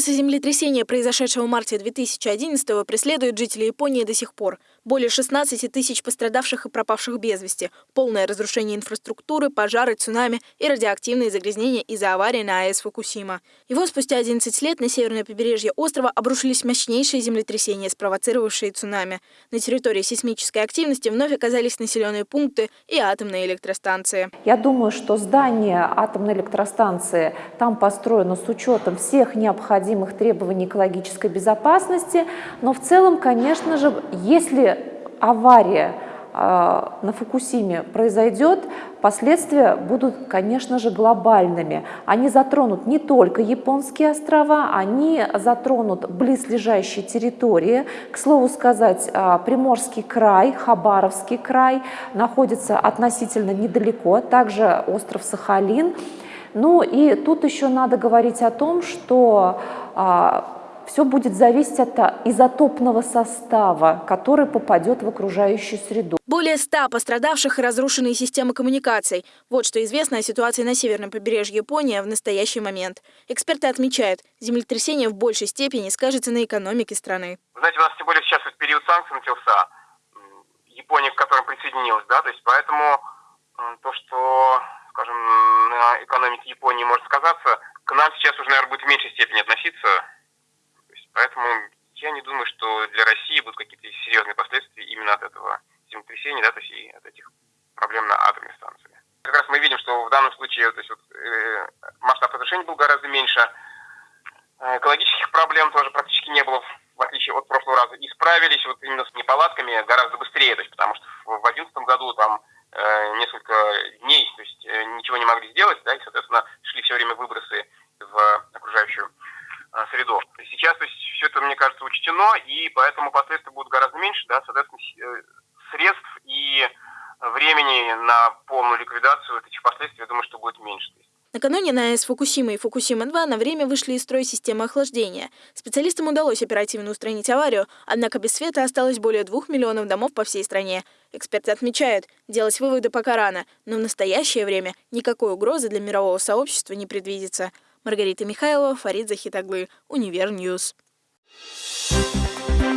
Ужасы землетрясения, произошедшего в марте 2011-го, преследуют жителей Японии до сих пор. Более 16 тысяч пострадавших и пропавших без вести, полное разрушение инфраструктуры, пожары, цунами и радиоактивные загрязнения из-за аварии на АЭС Фукусима. Его спустя 11 лет на северное побережье острова обрушились мощнейшие землетрясения, спровоцировавшие цунами. На территории сейсмической активности вновь оказались населенные пункты и атомные электростанции. Я думаю, что здание атомной электростанции там построено с учетом всех необходимых требований экологической безопасности, но в целом, конечно же, если авария а, на Фукусиме произойдет, последствия будут, конечно же, глобальными. Они затронут не только японские острова, они затронут близлежащие территории. К слову сказать, а, Приморский край, Хабаровский край находится относительно недалеко, также остров Сахалин. Ну и тут еще надо говорить о том, что а, все будет зависеть от изотопного состава, который попадет в окружающую среду. Более ста пострадавших и разрушенные системы коммуникаций. Вот что известно о ситуации на северном побережье Японии в настоящий момент. Эксперты отмечают, землетрясение в большей степени скажется на экономике страны. Знаете, у нас тем более сейчас вот период санкций начался, Япония к которым присоединилась, да, то есть поэтому экономике Японии может сказаться, к нам сейчас уже, наверное, будет в меньшей степени относиться, Поэтому я не думаю, что для России будут какие-то серьезные последствия именно от этого землетрясения, да, то есть и от этих проблем на атомной станции. Как раз мы видим, что в данном случае то есть, вот, э, масштаб разрушений был гораздо меньше, э, экологических проблем тоже практически не было, в отличие от прошлого раза. И справились вот именно с неполадками гораздо быстрее, то есть, потому что в 2011 году там несколько дней, то есть э, ничего не могли сделать, да, и, соответственно, шли все время выбросы в окружающую э, среду. Сейчас то есть, все это, мне кажется, учтено, и поэтому последствия будут гораздо меньше, да, соответственно, э, средств и времени на полную ликвидацию этих последствий, я думаю, что будет меньше. Накануне на АЭС Фукусима и Фукусима-2 на время вышли из строя системы охлаждения. Специалистам удалось оперативно устранить аварию, однако без света осталось более двух миллионов домов по всей стране. Эксперты отмечают, делать выводы пока рано, но в настоящее время никакой угрозы для мирового сообщества не предвидится. Маргарита Михайлова, Фарид Захитаглы, Univer News. Thank